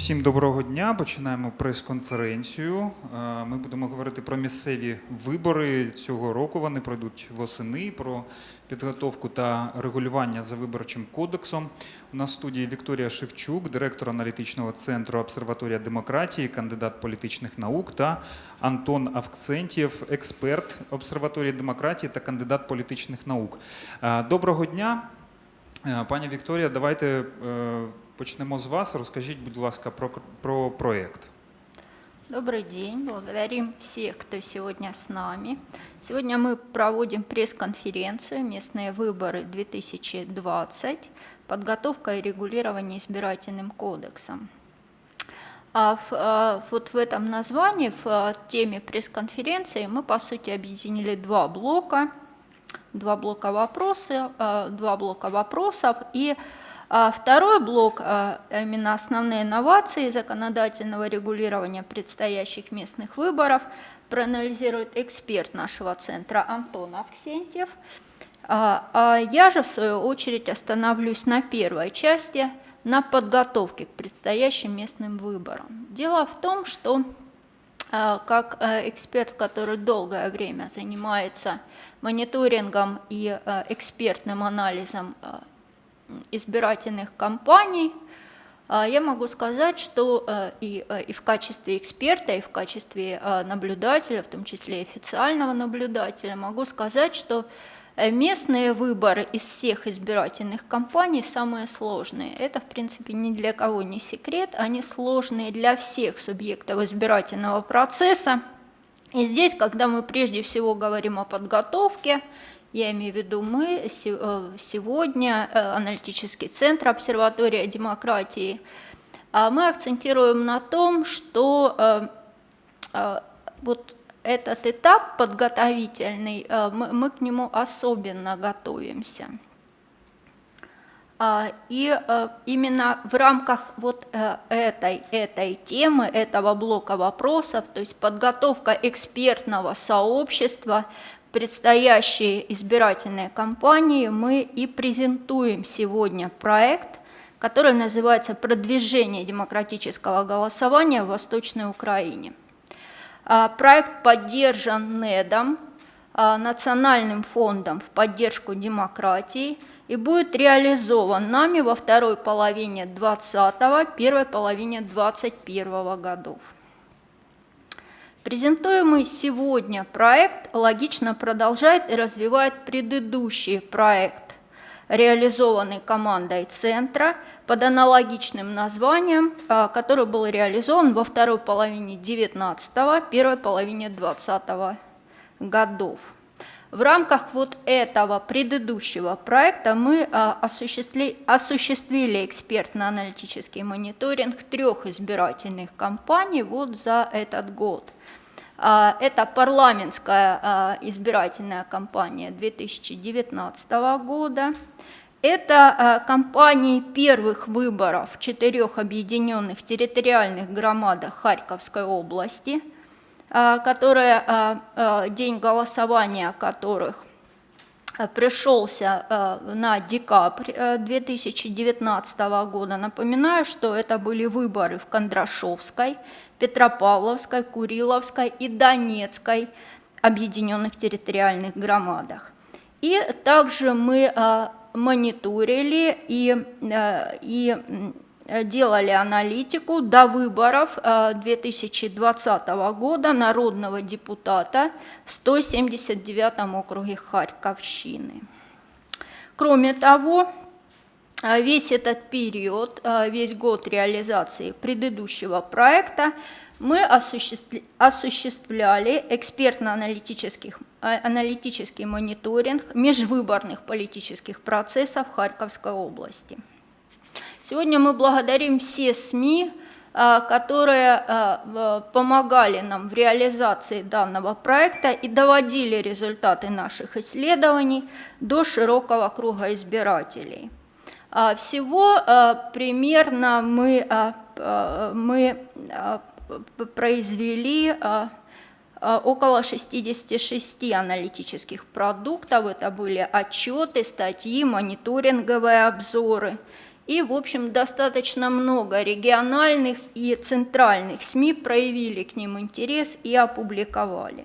Всім доброго дня. Починаємо прес-конференцію. Е, Ми будемо говорити про місцеві вибори цього року. Вони пройдуть восени, про підготовку та регулювання за виборчим кодексом. У нас в студії Вікторія Шевчук, директор аналітичного центру Обсерваторія демократії, кандидат політичних наук, та Антон Авксентєв, експерт обсерваторії демократії та кандидат політичних наук. Е, Доброго дня. Е, Пані Вікторія, давайте почнемо з вас. Розкажіть, будь ласка, про, про проєкт. Добрый день, благодарим всех, кто сегодня с нами. Сегодня мы проводим пресс-конференцию «Местные выборы 2020. Подготовка и регулирование избирательным кодексом». А в, а, вот в этом названии, в а, теме пресс-конференции, мы, по сути, объединили два блока. Два блока вопросы, а, два блока вопросов и а второй блок, а, именно основные инновации законодательного регулирования предстоящих местных выборов, проанализирует эксперт нашего центра Антон Авксентьев. А а я же, в свою очередь, остановлюсь на первой части, на подготовке к предстоящим местным выборам. Дело в том, что а, как а, эксперт, который долгое время занимается мониторингом и а, экспертным анализом избирательных кампаний, а, я могу сказать, что а, и, а, и в качестве эксперта, и в качестве наблюдателя, в том числе официального наблюдателя, могу сказать, что э, местные выборы из всех избирательных кампаний самые сложные. Это, в принципе, ни для кого не секрет, они сложные для всех субъектов избирательного процесса. И здесь, когда мы прежде всего говорим о подготовке я имею в виду мы, э, сегодня э, аналитический центр обсерватория демократии, а мы акцентируем на том, что э, вот этот этап подготовительный, мы, к нему особенно готовимся. А, и именно в рамках вот этой, этой темы, этого блока вопросов, то есть подготовка экспертного сообщества предстоящие избирательные кампании мы и презентуем сегодня проект, который называется «Продвижение демократического голосования в Восточной Украине». А, проект поддержан НЕДом, а, Национальным фондом в поддержку демократии и будет реализован нами во второй половине 2020 первой половине 2021 годов. Презентуемый сегодня проект логично продолжает и развивает предыдущий проект, реализованный командой Центра под аналогичным названием, а, который был реализован во второй половине 19 первой половине 20 годов. В рамках вот этого предыдущего проекта мы а, осуществили, осуществили экспертно-аналитический мониторинг трех избирательных кампаний вот за этот год – а, это парламентская а, избирательная кампания 2019 года. Это кампании первых выборов в четырех объединенных территориальных громадах Харьковской области, которые, день голосования которых пришелся на декабрь 2019 года. Напоминаю, что это были выборы в Кондрашовской, Петропавловской, Куриловской и Донецкой объединенных территориальных громадах. И также мы мониторили и, и делали аналитику до выборов 2020 а, года народного депутата в 179 округе Харьковщины. Кроме того, а весь этот период, весь год реализации предыдущего проекта мы осуществляли экспертно-аналитический аналитический мониторинг межвыборных политических процессов Харьковской области. Сегодня мы благодарим все СМИ, а, которые помогали нам в реализации данного проекта и доводили результаты наших исследований до широкого круга избирателей. А, всего а, примерно мы, мы произвели около 66 аналитических продуктов. Это были отчеты, статьи, мониторинговые обзоры. И, в общем, достаточно много региональных и центральных СМИ проявили к ним интерес и опубликовали.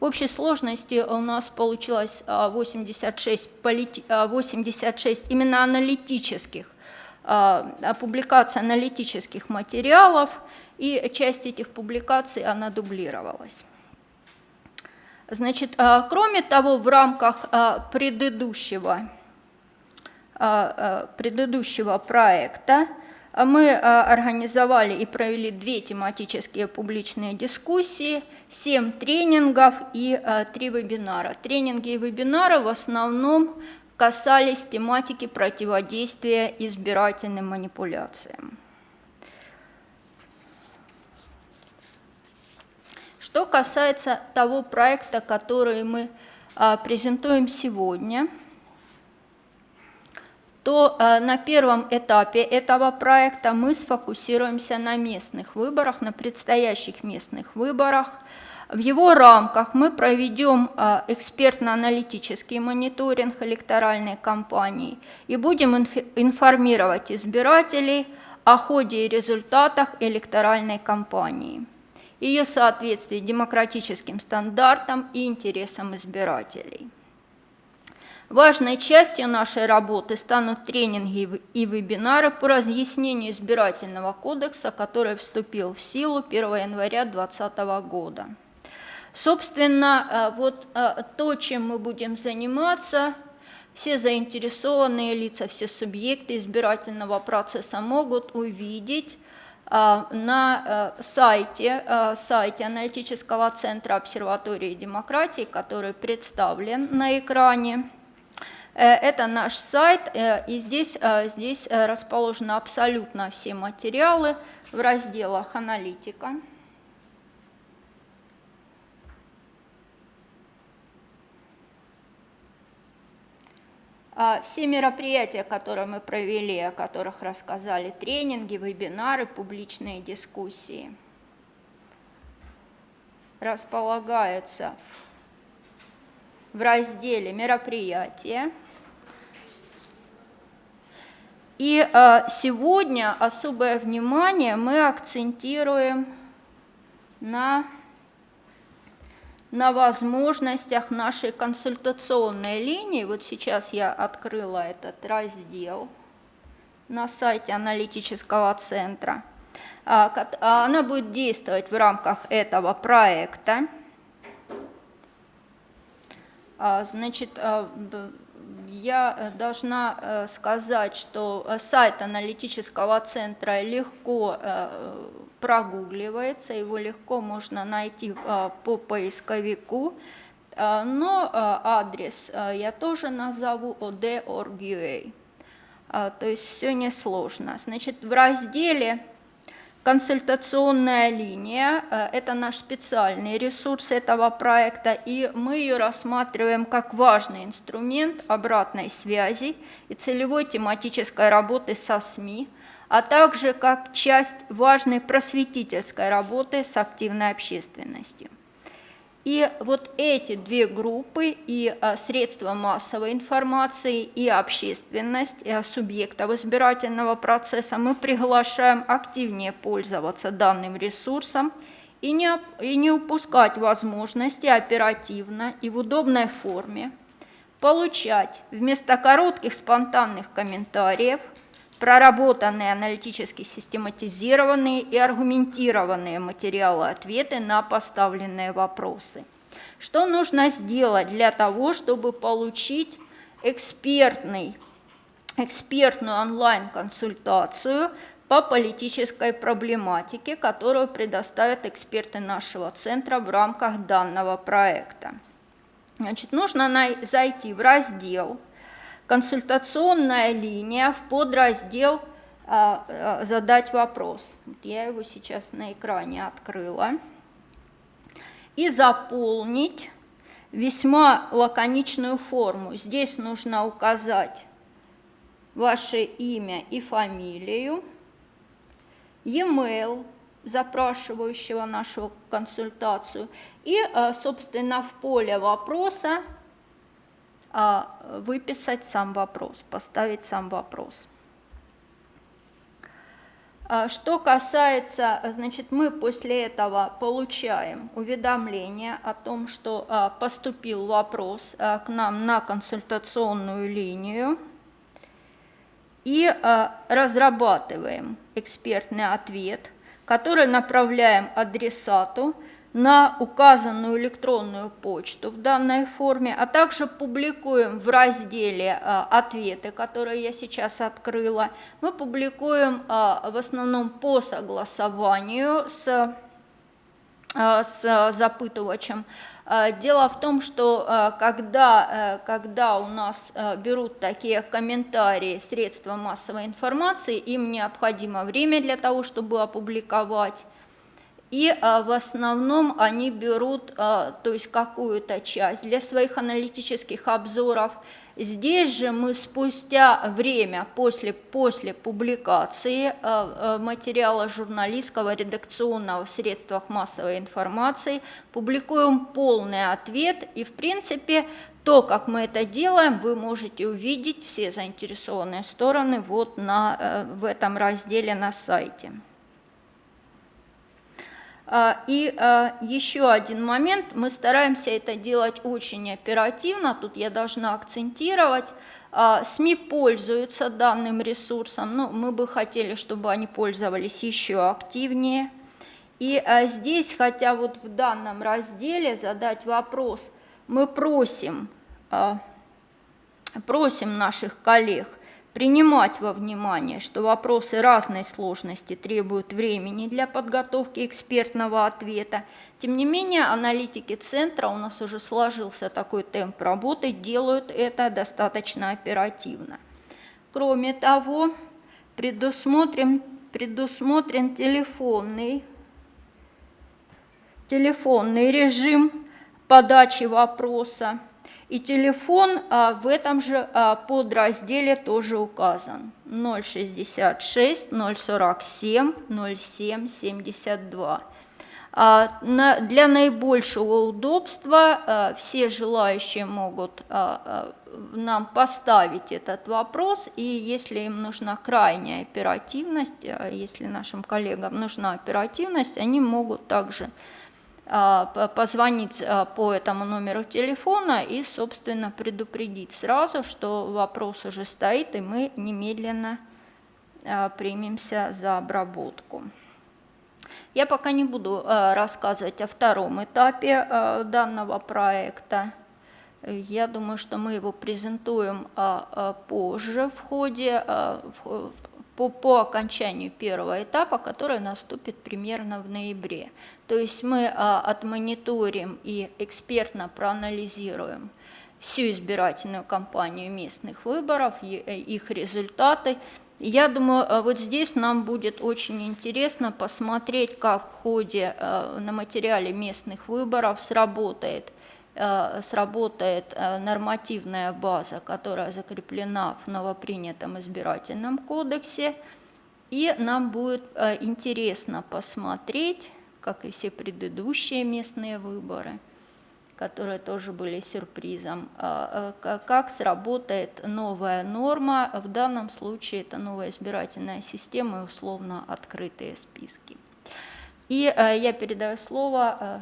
В общей сложности у нас получилось 86, полити... 86 именно аналитических, публикаций аналитических материалов, и часть этих публикаций, она дублировалась. Значит, кроме того, в рамках предыдущего, предыдущего проекта мы организовали и провели две тематические публичные дискуссии, семь тренингов и три вебинара. Тренинги и вебинары в основном касались тематики противодействия избирательным манипуляциям. Что касается того проекта, который мы презентуем сегодня – то э, на первом этапе этого проекта мы сфокусируемся на местных выборах, на предстоящих местных выборах. В его рамках мы проведем э, экспертно-аналитический мониторинг электоральной кампании и будем информировать избирателей о ходе и результатах электоральной кампании, ее соответствии демократическим стандартам и интересам избирателей. Важной частью нашей работы станут тренинги и вебинары по разъяснению избирательного кодекса, который вступил в силу 1 января 2020 года. Собственно, э, вот э, то, чем мы будем заниматься, все заинтересованные лица, все субъекты избирательного процесса могут увидеть э, на сайте, сайте аналитического центра обсерватории демократии, который представлен на экране. Э, это наш сайт, э, и здесь, э, здесь расположены абсолютно все материалы в разделах «Аналитика». А, все мероприятия, которые мы провели, о которых рассказали, тренинги, вебинары, публичные дискуссии, располагаются в разделе «Мероприятия». И э, сегодня особое внимание мы акцентируем на, на возможностях нашей консультационной линии. Вот сейчас я открыла этот раздел на сайте аналитического центра. А, а она будет действовать в рамках этого проекта. А, значит, я э, должна э, сказать, что э, сайт аналитического центра легко прогугливается, его легко можно найти по поисковику, но адрес я тоже назову od.org.ua. То есть все несложно. Значит, в разделе Консультационная линия э, – это наш специальный ресурс этого проекта, и мы ее рассматриваем как важный инструмент обратной связи и целевой тематической работы со СМИ, а также как часть важной просветительской работы с активной общественностью. И вот эти две группы, и а, средства массовой информации, и общественность, и субъектов избирательного процесса, мы приглашаем активнее пользоваться данным ресурсом и не, и не упускать возможности оперативно и в удобной форме получать вместо коротких спонтанных комментариев – проработанные аналитически систематизированные и аргументированные материалы-ответы на поставленные вопросы. Что нужно сделать для того, чтобы получить экспертный, экспертную онлайн-консультацию по политической проблематике, которую предоставят эксперты нашего центра в рамках данного проекта. Значит, нужно зайти в раздел консультационная линия в подраздел а, а, «Задать вопрос». Я его сейчас на экране открыла. И заполнить весьма лаконичную форму. Здесь нужно указать ваше имя и фамилию, e-mail запрашивающего нашу консультацию и, а, собственно, в поле вопроса выписать сам вопрос, поставить сам вопрос. А Что касается, а, значит, мы после этого получаем уведомление о том, что а, поступил вопрос а, к нам на консультационную линию и а, разрабатываем экспертный ответ, который направляем адресату на указанную электронную почту в данной форме, а также публикуем в разделе а, «Ответы», которые я сейчас открыла, мы публикуем а, в основном по согласованию с, а, с запытывачем. Дело в том, что когда, когда у нас берут такие комментарии средства массовой информации, им необходимо время для того, чтобы опубликовать, и а, в основном они берут а, то есть какую-то часть для своих аналитических обзоров. Здесь же мы спустя время после, после публикации а, а, материала журналистского, редакционного в средствах массовой информации публикуем полный ответ и в принципе то, как мы это делаем, вы можете увидеть все заинтересованные стороны вот на, э, в этом разделе на сайте. А, И а, еще один момент, мы стараемся это делать очень оперативно, тут я должна акцентировать, А, СМИ пользуются данным ресурсом, но мы бы хотели, чтобы они пользовались еще активнее. И здесь, хотя вот в данном разделе задать вопрос, мы просим, просим наших коллег – принимать во внимание, что вопросы разной сложности требуют времени для подготовки экспертного ответа. Тем не менее, аналитики центра, у нас уже сложился такой темп работы, делают это достаточно оперативно. Кроме того, предусмотрен, предусмотрен телефонный, телефонный режим подачи вопроса. И телефон а, в этом же а, подразделе тоже указан. 066 047 07 72. А, на, для наибольшего удобства а, все желающие могут а, а, нам поставить этот вопрос, и если им нужна крайняя оперативность, а, если нашим коллегам нужна оперативность, они могут также позвонить а, по этому номеру телефона и, собственно, предупредить сразу, что вопрос уже стоит, и мы немедленно а, примемся за обработку. Я пока не буду рассказывать о втором этапе данного проекта. Я думаю, что мы его презентуем позже в ходе, по, по окончанию первого этапа, который наступит примерно в ноябре. То есть мы а, отмониторим и экспертно проанализируем всю избирательную кампанию местных выборов, э, их результаты. Я думаю, а, вот здесь нам будет очень интересно посмотреть, как в ходе а, на материале местных выборов сработает Э, сработает э, нормативная база, которая закреплена в новопринятом избирательном кодексе, и нам будет э, интересно посмотреть, как и все предыдущие местные выборы, которые тоже были сюрпризом, как сработает новая норма, в данном случае это новая избирательная система и условно открытые списки. И я передаю слово Э,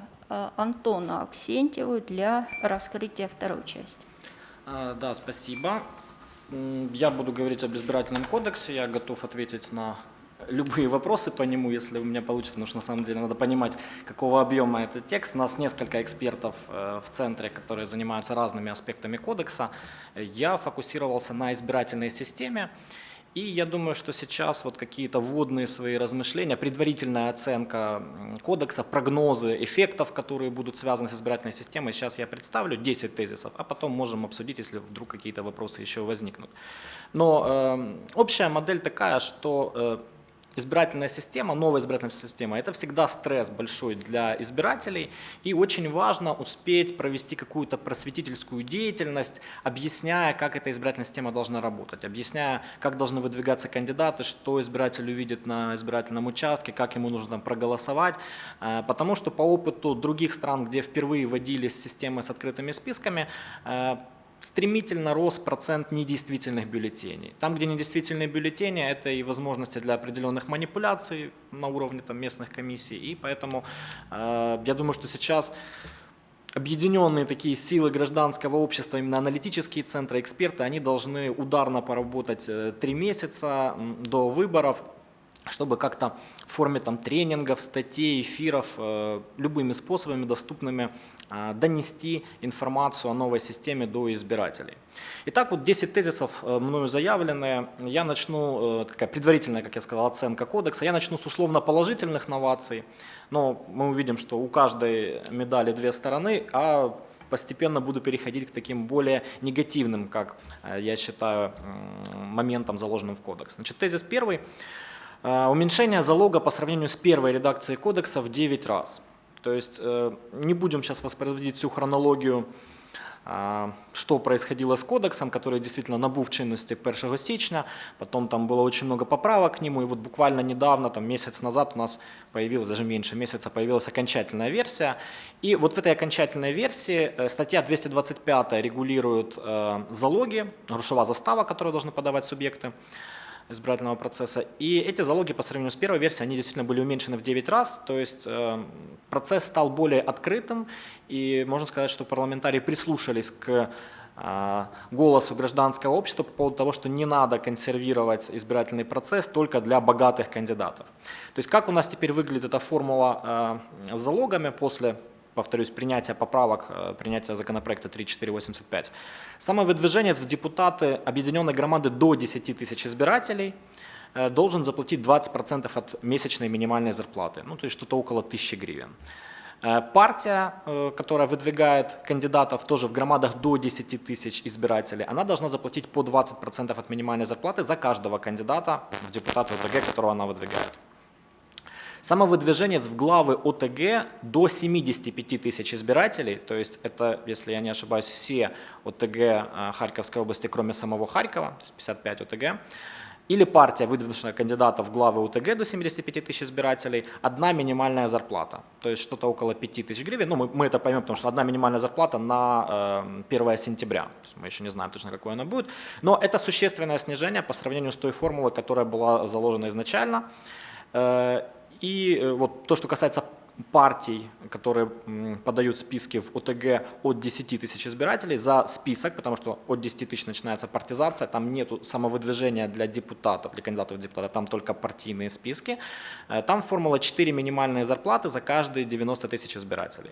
Антону Аксентьеву для раскрытия второй части. А, Да, спасибо. Я буду говорить об избирательном кодексе, я готов ответить на любые вопросы по нему, если у меня получится, потому что на самом деле надо понимать, какого объема этот текст. У нас несколько экспертов э, в центре, которые занимаются разными аспектами кодекса. Я фокусировался на избирательной системе. И я думаю, что сейчас вот какие-то вводные свои размышления, предварительная оценка кодекса, прогнозы эффектов, которые будут связаны с избирательной системой, сейчас я представлю 10 тезисов, а потом можем обсудить, если вдруг какие-то вопросы еще возникнут. Но э, общая модель такая, что э, избирательная система, новая избирательная система, это всегда стресс большой для избирателей, и очень важно успеть провести какую-то просветительскую деятельность, объясняя, как эта избирательная система должна работать, объясняя, как должны выдвигаться кандидаты, что избиратель увидит на избирательном участке, как ему нужно там проголосовать, э, потому что по опыту других стран, где впервые вводились системы с открытыми списками, э, стремительно рос процент недействительных бюллетеней. Там, где недействительные бюллетени, это и возможности для определенных манипуляций на уровне там, местных комиссий. И поэтому э, я думаю, что сейчас объединенные такие силы гражданского общества, именно аналитические центры, эксперты, они должны ударно поработать э, три месяца до выборов, чтобы как-то в форме там, тренингов, статей, эфиров, э, любыми способами доступными э, донести информацию о новой системе до избирателей. Итак, вот 10 тезисов э, мною заявленные. Я начну, э, такая предварительная, как я сказал, оценка кодекса. Я начну с условно-положительных новаций, но мы увидим, что у каждой медали две стороны, а постепенно буду переходить к таким более негативным, как я считаю, моментам, заложенным в кодекс. Значит, тезис первый. Э, Уменьшение залога по сравнению с первой редакцией кодекса в 9 раз. То есть э, не будем сейчас воспроизводить всю хронологию, а, что происходило с кодексом, который действительно набув чинности 1 січня, потом там было очень много поправок к нему, и вот буквально недавно, там месяц назад у нас появилась, даже меньше месяца, появилась окончательная версия. И вот в этой окончательной версии э, статья 225 регулирует э, залоги, грошовая застава, которую должны подавать субъекты избирательного процесса. И эти залоги по сравнению с первой версией, они действительно были уменьшены в 9 раз, то есть э, процесс стал более открытым, и можно сказать, что парламентарии прислушались к э, голосу гражданского общества по поводу того, что не надо консервировать избирательный процесс только для богатых кандидатов. То есть как у нас теперь выглядит эта формула э, с залогами после повторюсь, принятия поправок, э, принятия законопроекта 3485. Самовыдвиженец в депутаты объединенной громады до 10 тысяч избирателей э, должен заплатить 20% от месячной минимальной зарплаты, ну то есть что-то около 1000 гривен. Э, Партия, которая выдвигает кандидатов тоже в громадах до 10 тысяч избирателей, она должна заплатить по 20% от минимальной зарплаты за каждого кандидата в депутаты ОТГ, которого она выдвигает. Самовыдвиженец в главы ОТГ до 75 тысяч избирателей, то есть это, если я не ошибаюсь, все ОТГ э, Харьковской области, кроме самого Харькова, то есть 55 ОТГ, или партия, выдвинувшая кандидата в главы УТГ до 75 тысяч избирателей, одна минимальная зарплата, то есть что-то около 5 тысяч гривен. Ну, мы, мы это поймем, потому что одна минимальная зарплата на э, 1 сентября. То есть мы еще не знаем точно, какой она будет. Но это существенное снижение по сравнению с той формулой, которая была заложена изначально. И э, вот то, что касается партий, которые подают списки в ОТГ от 10 тысяч избирателей за список, потому что от 10 тысяч начинается партизация, там нет самовыдвижения для депутатов, для кандидатов в депутаты, там только партийные списки. Э, Там формула 4 минимальные зарплаты за каждые 90 тысяч избирателей.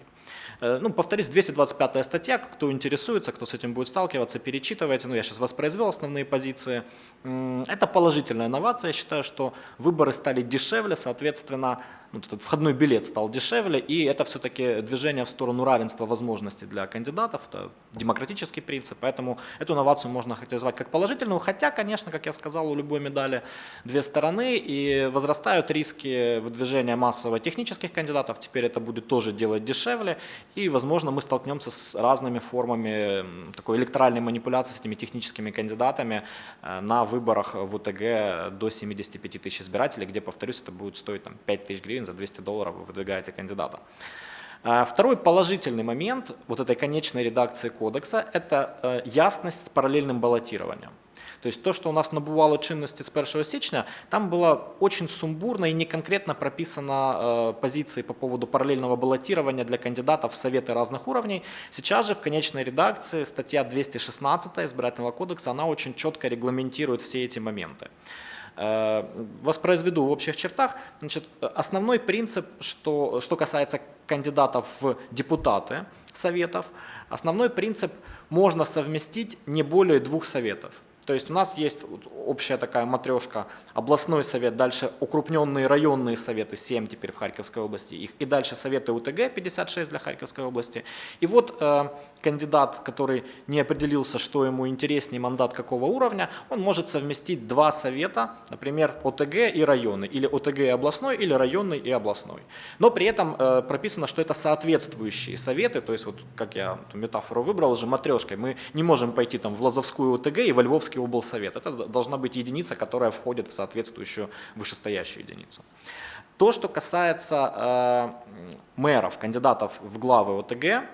Э, Ну, повторюсь, 225 статья, кто интересуется, кто с этим будет сталкиваться, перечитывайте. Ну, я сейчас воспроизвел основные позиции. Это положительная инновация. Я считаю, что выборы стали дешевле, соответственно, ну, этот входной билет стал дешевле, и это все-таки движение в сторону равенства возможностей для кандидатов, это демократический принцип, поэтому эту инновацию можно характеризовать как положительную, хотя, конечно, как я сказал, у любой медали две стороны, и возрастают риски выдвижения массово технических кандидатов, теперь это будет тоже делать дешевле, и, возможно, мы столкнемся с разными формами такой электоральной манипуляции с этими техническими кандидатами э, на выборах в УТГ до 75 тысяч избирателей, где, повторюсь, это будет стоить там, 5 тысяч гривен, за 200 долларов вы выдвигаете кандидата. А Второй положительный момент вот этой конечной редакции кодекса – это э, ясность с параллельным баллотированием. То есть то, что у нас набувало чинности с 1 січня, там было очень сумбурно и неконкретно прописано э, позиции по поводу параллельного баллотирования для кандидатов в советы разных уровней. Сейчас же в конечной редакции статья 216 избирательного кодекса, она очень четко регламентирует все эти моменты. Э, Воспроизведу в общих чертах. Значит, основной принцип, что, что касается кандидатов в депутаты советов, основной принцип можно совместить не более двух советов. То есть у нас есть общая такая матрешка, областной совет, дальше укрупненные районные советы, 7 теперь в Харьковской области, их, и дальше советы УТГ, 56 для Харьковской области. И вот э, кандидат, который не определился, что ему интереснее, мандат какого уровня, он может совместить два совета, например, ОТГ и районы, или ОТГ и областной, или районный и областной. Но при этом э, прописано, что это соответствующие советы, то есть вот как я метафору выбрал уже матрешкой, мы не можем пойти там в Лозовскую ОТГ и во Львовский облсовет. Это должна быть единица, которая входит в соответствующую вышестоящую единицу. То, что касается э, мэров, кандидатов в главы ОТГ,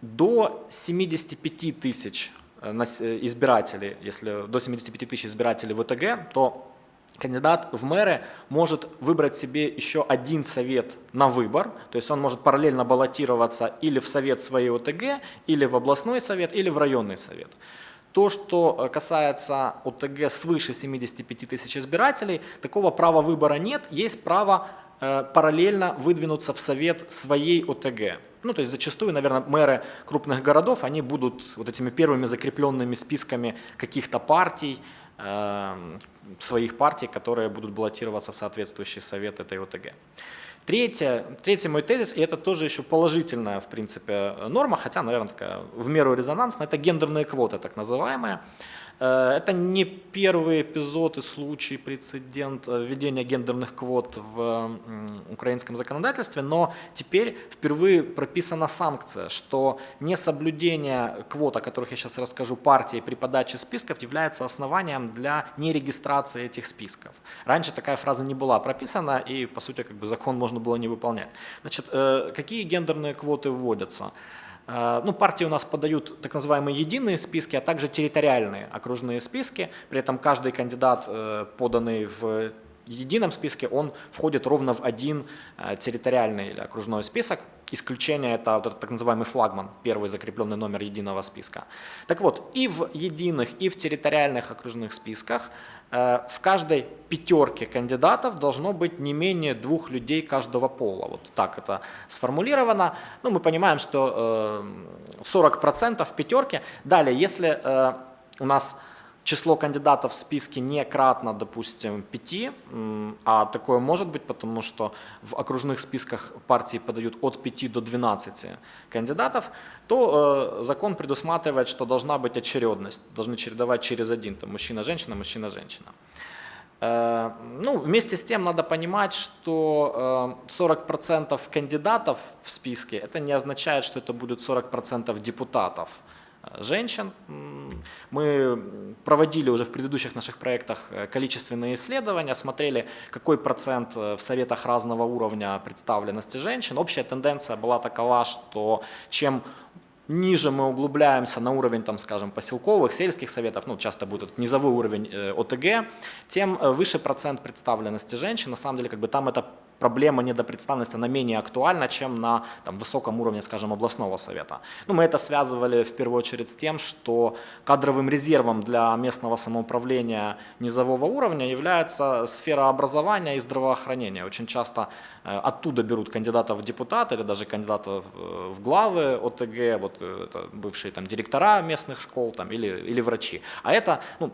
до 75 тысяч э, э, избирателей, если до 75 тысяч избирателей в ОТГ, то кандидат в мэры может выбрать себе еще один совет на выбор, то есть он может параллельно баллотироваться или в совет своей ОТГ, или в областной совет, или в районный совет. То, что э, касается ОТГ свыше 75 тысяч избирателей, такого права выбора нет, есть право э, параллельно выдвинуться в совет своей ОТГ. Ну, то есть зачастую, наверное, мэры крупных городов, они будут вот этими первыми закрепленными списками каких-то партий, э, своих партий, которые будут баллотироваться в соответствующий совет этой ОТГ. Третье, третий мой тезис, и это тоже еще положительная, в принципе, норма, хотя, наверное, такая в меру резонансная, это гендерные квоты, так называемые. Э, Это не первый эпизод и случай, прецедент э, введения гендерных квот в украинском законодательстве, но теперь впервые прописана санкция, что несоблюдение квот, о которых я сейчас расскажу, партии при подаче списков является основанием для нерегистрации этих списков. Раньше такая фраза не была прописана, и, по сути, как бы закон можно было не выполнять. Значит, э, какие гендерные квоты вводятся? Э, Ну, партии у нас подают так называемые единые списки, а также территориальные окружные списки. При этом каждый кандидат, э, поданный в едином списке, он входит ровно в один э, территориальный или окружной список. Исключение – это вот этот так называемый флагман, первый закрепленный номер единого списка. Так вот, и в единых, и в территориальных окружных списках в каждой пятерке кандидатов должно быть не менее двух людей каждого пола. Вот так это сформулировано. Ну, мы понимаем, что э, 40% в пятерке. Далее, если э, у нас число кандидатов в списке не кратно, допустим, 5, а такое может быть, потому что в окружных списках партии подают от 5 до 12 кандидатов, то э, закон предусматривает, что должна быть очередность, должны чередовать через один, там мужчина-женщина, мужчина-женщина. Э, Ну, вместе с тем надо понимать, что э, 40% кандидатов в списке, это не означает, что это будет 40% депутатов женщин. Мы проводили уже в предыдущих наших проектах э, количественные исследования, смотрели, какой процент э, в советах разного уровня представленности женщин. Общая тенденция была такова, что чем ниже мы углубляемся на уровень, там, скажем, поселковых, сельских советов, ну, часто будет этот низовой уровень э, ОТГ, тем выше процент представленности женщин. На самом деле, как бы там эта проблема недопредставленности, она менее актуальна, чем на там, высоком уровне, скажем, областного совета. Ну, мы это связывали в первую очередь с тем, что кадровым резервом для местного самоуправления низового уровня является сфера образования и здравоохранения. Очень часто э, оттуда берут кандидатов в депутаты или даже кандидатов э, в главы ОТГ, вот э, бывшие там директора местных школ там, или, или врачи. А это, ну,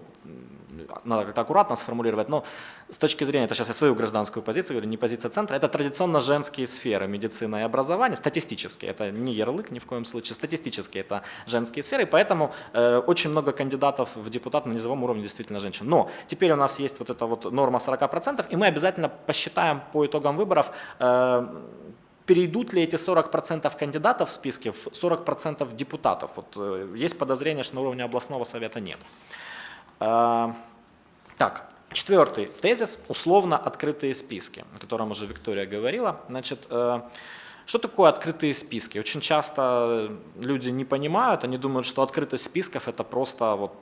надо как-то аккуратно сформулировать, но с точки зрения, это сейчас я свою гражданскую позицию говорю, не позиция центра, это традиционно женские сферы, медицина и образование, статистически, это не ярлык ни в коем случае, статистически это женские сферы, и поэтому э, очень много кандидатов в депутаты на низовом уровне действительно женщин. Но теперь у нас есть вот эта вот норма 40%, и мы обязательно посчитаем по итогам выборов, э, перейдут ли эти 40% кандидатов в списке в 40% депутатов. Вот, э, есть подозрение, что на уровне областного совета нет. Э, Так, четвертый тезис – условно открытые списки, о котором уже Виктория говорила. Значит, э, что такое открытые списки? Очень часто люди не понимают, они думают, что открытость списков – это просто вот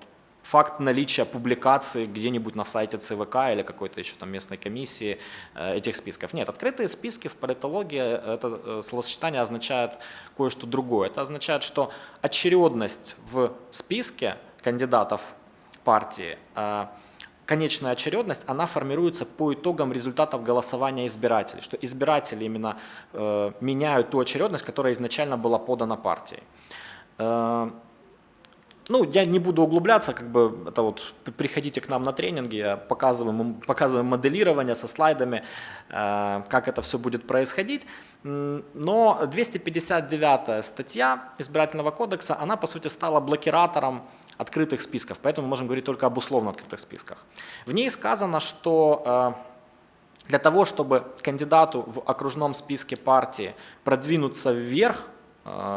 факт наличия публикации где-нибудь на сайте ЦВК или какой-то еще там местной комиссии э, этих списков. Нет, открытые списки в политологии, это э, словосочетание означает кое-что другое. Это означает, что очередность в списке кандидатов партии, конечная очередность, она формируется по итогам результатов голосования избирателей, что избиратели именно э, меняют ту очередность, которая изначально была подана партией. Э, ну, я не буду углубляться, как бы это вот при- приходите к нам на тренинги, я показываем, м- показываем моделирование со слайдами, э, как это все будет происходить. Но 259 статья избирательного кодекса, она по сути стала блокиратором открытых списков, поэтому мы можем говорить только об условно открытых списках. В ней сказано, что э, для того, чтобы кандидату в окружном списке партии продвинуться вверх,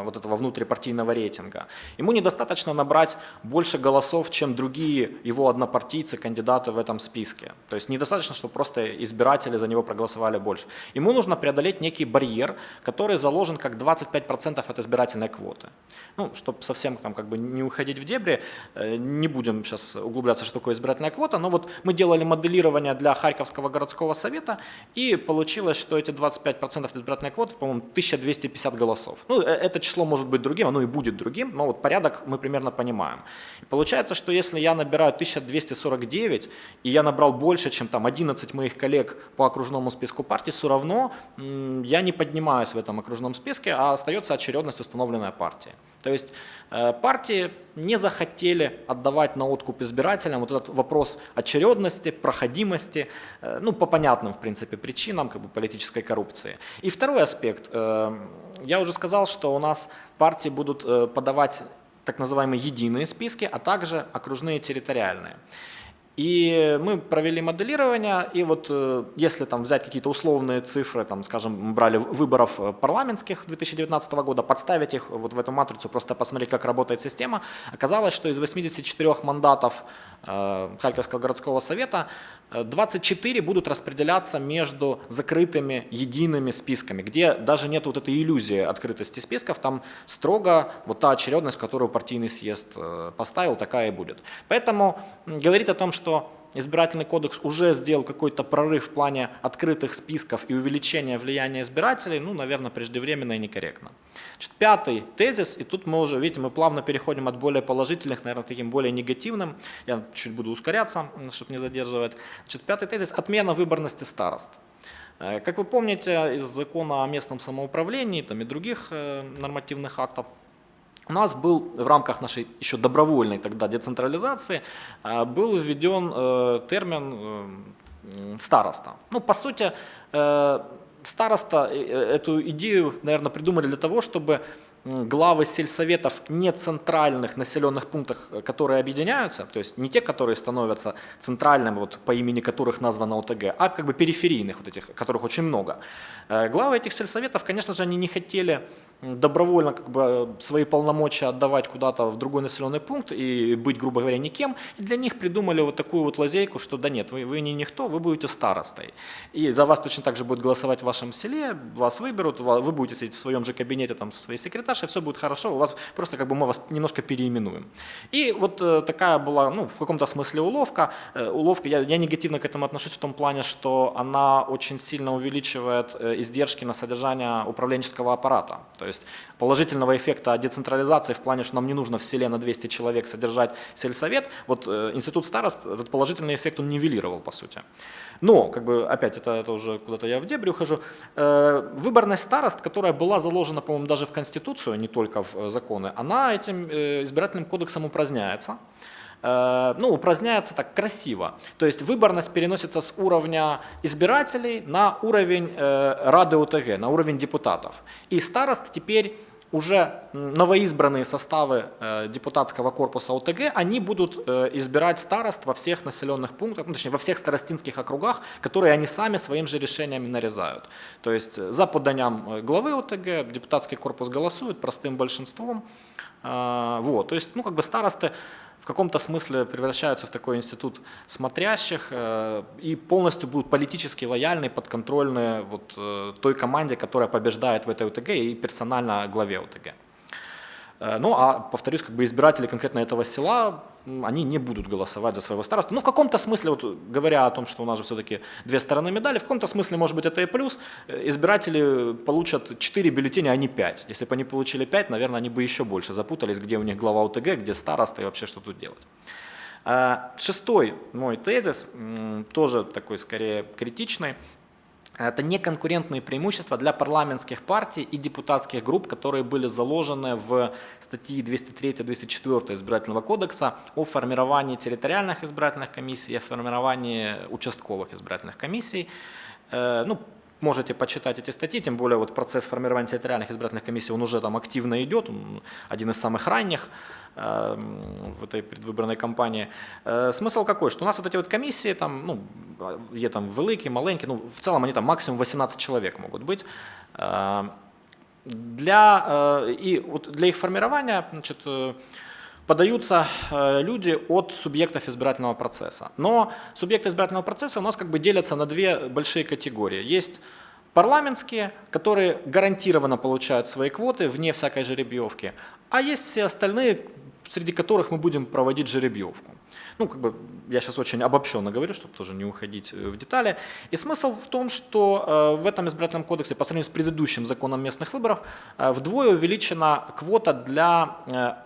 вот этого внутрипартийного рейтинга. Ему недостаточно набрать больше голосов, чем другие его однопартийцы, кандидаты в этом списке. То есть недостаточно, чтобы просто избиратели за него проголосовали больше. Ему нужно преодолеть некий барьер, который заложен как 25% от избирательной квоты. Ну, чтобы совсем там как бы не уходить в дебри, э, не будем сейчас углубляться, что такое избирательная квота, но вот мы делали моделирование для Харьковского городского совета, и получилось, что эти 25% избирательной квоты, по-моему, 1250 голосов. Ну, э, это число может быть другим, оно и будет другим, но вот порядок мы примерно понимаем. И получается, что если я набираю 1249, и я набрал больше, чем там 11 моих коллег по окружному списку партий, все равно я не поднимаюсь в этом окружном списке, а остается очередность, установленная партией. То есть э, партии не захотели отдавать на откуп избирателям вот этот вопрос очередности, проходимости, э, ну, по понятным, в принципе, причинам как бы, политической коррупции. И второй аспект. Я уже сказал, что у нас партии будут э, подавать так называемые единые списки, а также окружные территориальные. И мы провели моделирование, и вот э, если там взять какие-то условные цифры, там, скажем, брали выборов э, парламентских 2019 года, подставить их вот в эту матрицу, просто посмотреть, как работает система, оказалось, что из 84 мандатов Харьковского городского совета э, 24 будут распределяться между закрытыми едиными списками, где даже нет вот этой иллюзии открытости списков, там строго вот та очередность, которую партийный съезд э, поставил, такая и будет. Поэтому говорить о том, что избирательный кодекс уже сделал какой-то прорыв в плане открытых списков и увеличения влияния избирателей, ну, наверное, преждевременно и некорректно. Значит, пятый тезис, и тут мы уже, видите, мы плавно переходим от более положительных, наверное, таким более негативным. Я чуть буду ускоряться, чтобы не задерживать. Значит, пятый тезис – отмена выборности старост. Э, Как вы помните, из закона о местном самоуправлении там, и других э, нормативных актов у нас был в рамках нашей еще добровольной тогда децентрализации э, был введен э, термин э, м, староста. Ну, по сути, э, староста эту идею, наверное, придумали для того, чтобы главы сельсоветов не центральных населенных пунктах, которые объединяются, то есть не те, которые становятся центральными, вот по имени которых названа ОТГ, а как бы периферийных, вот этих, которых очень много. Главы этих сельсоветов, конечно же, они не хотели добровольно как бы свои полномочия отдавать куда-то в другой населенный пункт и быть, грубо говоря, никем. И для них придумали вот такую вот лазейку, что да нет, вы, вы не никто, вы будете старостой. И за вас точно так же будут голосовать в вашем селе, вас выберут, вы будете сидеть в своем же кабинете там со своей секретаршей, все будет хорошо, у вас просто как бы мы вас немножко переименуем. И вот э, такая была, ну, в каком-то смысле уловка. Э, уловка, я, я негативно к этому отношусь в том плане, что она очень сильно увеличивает э, издержки на содержание управленческого аппарата. То есть положительного эффекта децентрализации в плане, что нам не нужно в селе на 200 человек содержать сельсовет, вот э, институт старост этот положительный эффект он нивелировал по сути. Но, как бы, опять, это, это уже куда-то я в дебри ухожу, э, выборность старост, которая была заложена, по-моему, даже в Конституцию, а не только в э, законы, она этим избирательным кодексом упраздняется. Э, ну, упраздняется так красиво. То есть выборность переносится с уровня избирателей на уровень э, Рады ОТГ, на уровень депутатов. И старост теперь уже новоизбранные составы э, депутатского корпуса ОТГ, они будут избирать старост во всех населенных пунктах, ну, точнее во всех старостинских округах, которые они сами своим же решениями нарезают. То есть за поданием э, главы ОТГ депутатский корпус голосует простым большинством. Вот, то есть, ну, как бы старосты в каком-то смысле превращаются в такой институт смотрящих э, и полностью будут политически лояльны, подконтрольны вот, э, той команде, которая побеждает в этой ОТГ и персонально главе ОТГ. Э, Ну, а, повторюсь, как бы избиратели конкретно этого села, они не будут голосовать за своего старосту. Ну, в каком-то смысле, вот, говоря о том, что у нас же все-таки две стороны медали, в каком-то смысле, может быть, это и плюс. Э, Избиратели получат 4 бюллетеня, а не 5. Если бы они получили 5, наверное, они бы еще больше запутались, где у них глава ОТГ, где староста и вообще что тут делать. Э, Шестой мой тезис, тоже такой скорее критичный, это неконкурентные преимущества для парламентских партий и депутатских групп, которые были заложены в статьи 203-204 избирательного кодекса о формировании территориальных избирательных комиссий, о формировании участковых избирательных комиссий. Э, Ну, можете почитать эти статьи, тем более вот процесс формирования территориальных избирательных комиссий, он уже там активно идет, он один из самых ранних э, в этой предвыборной кампании. Э, Смысл какой, что у нас вот эти вот комиссии, там, ну, є там великі, маленькі, ну, в целом они там максимум 18 человек могут быть. Э, Для, э, и вот для их формирования значит, э, подаются э, люди от субъектов избирательного процесса. Но субъекты избирательного процесса у нас как бы делятся на две большие категории. Есть парламентские, которые гарантированно получают свои квоты вне всякой жеребьевки, а есть все остальные, среди которых мы будем проводить жеребьевку. Ну, как бы я сейчас очень обобщенно говорю, чтобы тоже не уходить э, в детали. И смысл в том, что э, в этом избирательном кодексе по сравнению с предыдущим законом местных выборов э, вдвое увеличена квота для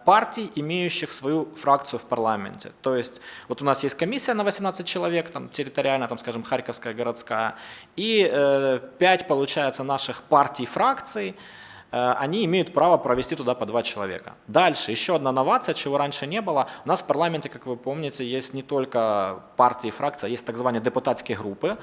партий, имеющих свою фракцию в парламенте. То есть вот у нас есть комиссия на 18 человек, там территориально, там, скажем, Харьковская городская, и э, 5, получается, наших партий, фракций, э, они имеют право провести туда по два человека. Дальше, еще одна новация, чего раньше не было. У нас в парламенте, как вы помните, есть не только партии и фракции, а есть так званые депутатские группы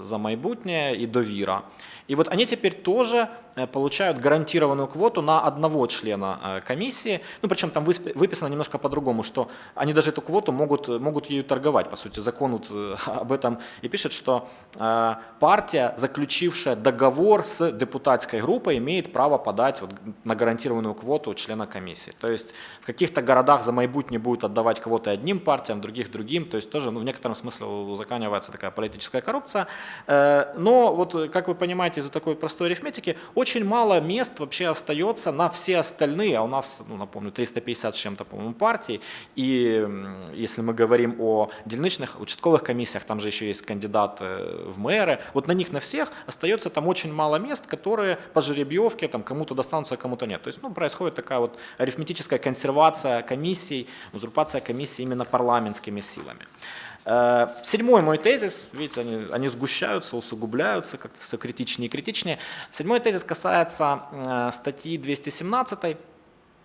«За майбутнє» и «Довіра». И вот они теперь тоже э, получают гарантированную квоту на одного члена э, комиссии. Ну, причем там высп- выписано немножко по-другому, что они даже эту квоту могут, могут ею торговать. По сути, закон вот э, об этом и пишет, что э, партия, заключившая договор с депутатской группой, имеет право подать вот на гарантированную квоту члена комиссии. То есть в каких-то городах за майбутнє будут отдавать квоты одним партиям, в других другим. То есть тоже ну, в некотором смысле узаканивается такая политическая коррупция. Э, но вот, как вы понимаете, из-за такой простой арифметики очень мало мест вообще остается на все остальные, а у нас, ну, напомню, 350 с чем-то, по-моему, партий, и если мы говорим о дельничных, участковых комиссиях, там же еще есть кандидаты в мэры, вот на них на всех остается там очень мало мест, которые по жеребьевке там кому-то достанутся, а кому-то нет. То есть, ну, происходит такая вот арифметическая консервация комиссий, узурпация комиссий именно парламентскими силами. Э, Седьмой мой тезис, видите, они, они сгущаются, усугубляются, как-то все критичнее и критичнее. Седьмой тезис касается э, статьи 217,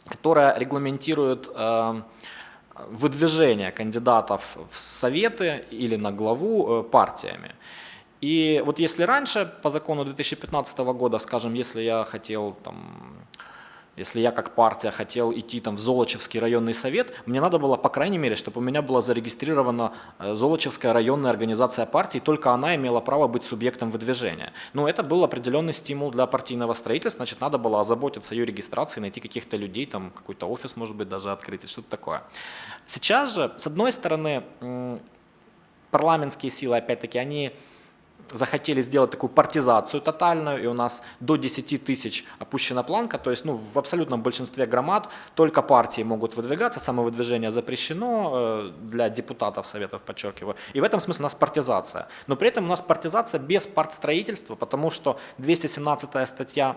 которая регламентирует э, выдвижение кандидатов в советы или на главу партиями. И вот если раньше, по закону 2015 года, скажем, если я хотел там, если я как партия хотел идти там в Золочевский районный совет, мне надо было, по крайней мере, чтобы у меня была зарегистрирована э, Золочевская районная организация партий, только она имела право быть субъектом выдвижения. Но это был определенный стимул для партийного строительства, значит, надо было озаботиться ее регистрацией, найти каких-то людей, там какой-то офис, может быть, даже открыть, и что-то такое. Сейчас же, с одной стороны, парламентские силы, опять-таки, они захотели сделать такую партизацию тотальную, и у нас до 10 тысяч опущена планка, то есть ну, в абсолютном большинстве громад только партии могут выдвигаться, самовыдвижение запрещено э, для депутатов советов, подчеркиваю, и в этом смысле у нас партизация. Но при этом у нас партизация без партстроительства, потому что 217 статья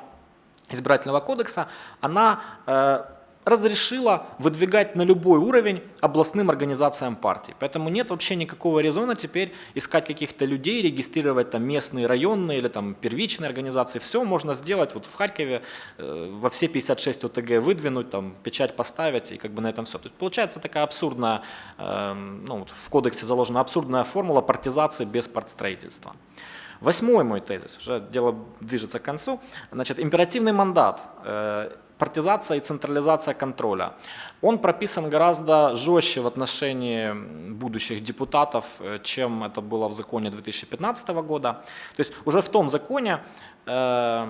избирательного кодекса, она э, разрешила выдвигать на любой уровень областным организациям партий. Поэтому нет вообще никакого резона теперь искать каких-то людей, регистрировать там местные, районные или там первичные организации. Все можно сделать вот в Харькове э, во все 56 ОТГ выдвинуть, там печать поставить и как бы на этом все. То есть получается такая абсурдная, э, ну, вот в кодексе заложена абсурдная формула партизации без партстроительства. Восьмой мой тезис, уже дело движется к концу. Значит, императивный мандат, э, партизация и централизация контроля. Он прописан гораздо жестче в отношении будущих депутатов, э, чем это было в законе 2015 года. То есть уже в том законе э,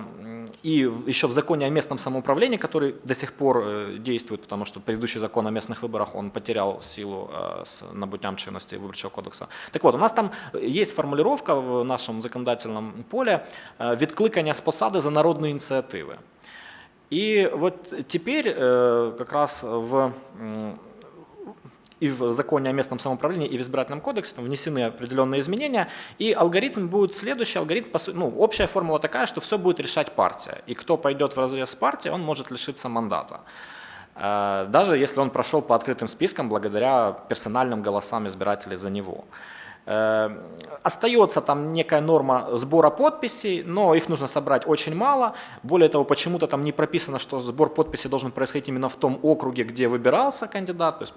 и еще в законе о местном самоуправлении, который до сих пор э, действует, потому что предыдущий закон о местных выборах, он потерял силу с набуттям чинности Выборчего кодекса. Так вот, у нас там есть формулировка в нашем законодательном поле «відкликання з посади за народные инициативы». И вот теперь э, как раз в, и в законе о местном самоуправлении, и в избирательном кодексе там внесены определенные изменения, и алгоритм будет следующий. Алгоритм, ну, общая формула такая, что все будет решать партия. И кто пойдет в разрез с партией, он может лишиться мандата. Э, Даже если он прошел по открытым спискам благодаря персональным голосам избирателей за него. Э, Остается там некая норма сбора подписей, но их нужно собрать очень мало. Более того, почему-то там не прописано, что сбор подписей должен происходить именно в том округе, где выбирался кандидат. То есть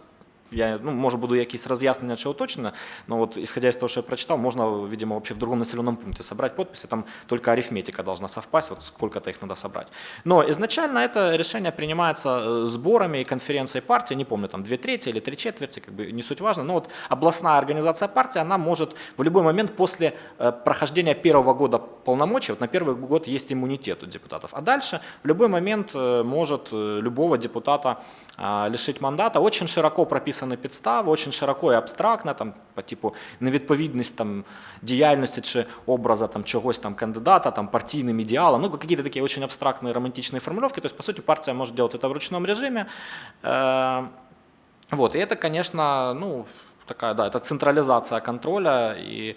я, ну, може, буду якісь роз'яснення чи уточнення, но вот исходя из того, что я прочитал, можно, видимо, вообще в другом населенном пункте собрать подписи, там только арифметика должна совпасть, вот сколько-то их надо собрать. Но изначально это решение принимается э, сборами и конференцией партии, не помню, там две трети или три четверти, как бы не суть важно, но вот областная организация партии, она может в любой момент после э, прохождения первого года полномочий, вот на первый год есть иммунитет у депутатов, а дальше в любой момент э, может любого депутата а, лишить мандата. Очень широко прописаны підстави, очень широко і абстрактно, там, по типу невідповідність там, діяльності чи образа там, чогось там, кандидата, там, партійним ідеалам, ну, какие-то такие очень абстрактные романтичные формулировки. То есть, по сути, партия может делать это в ручном режиме. Э, Вот, и это, конечно, ну, такая, да, это централизация контроля, и,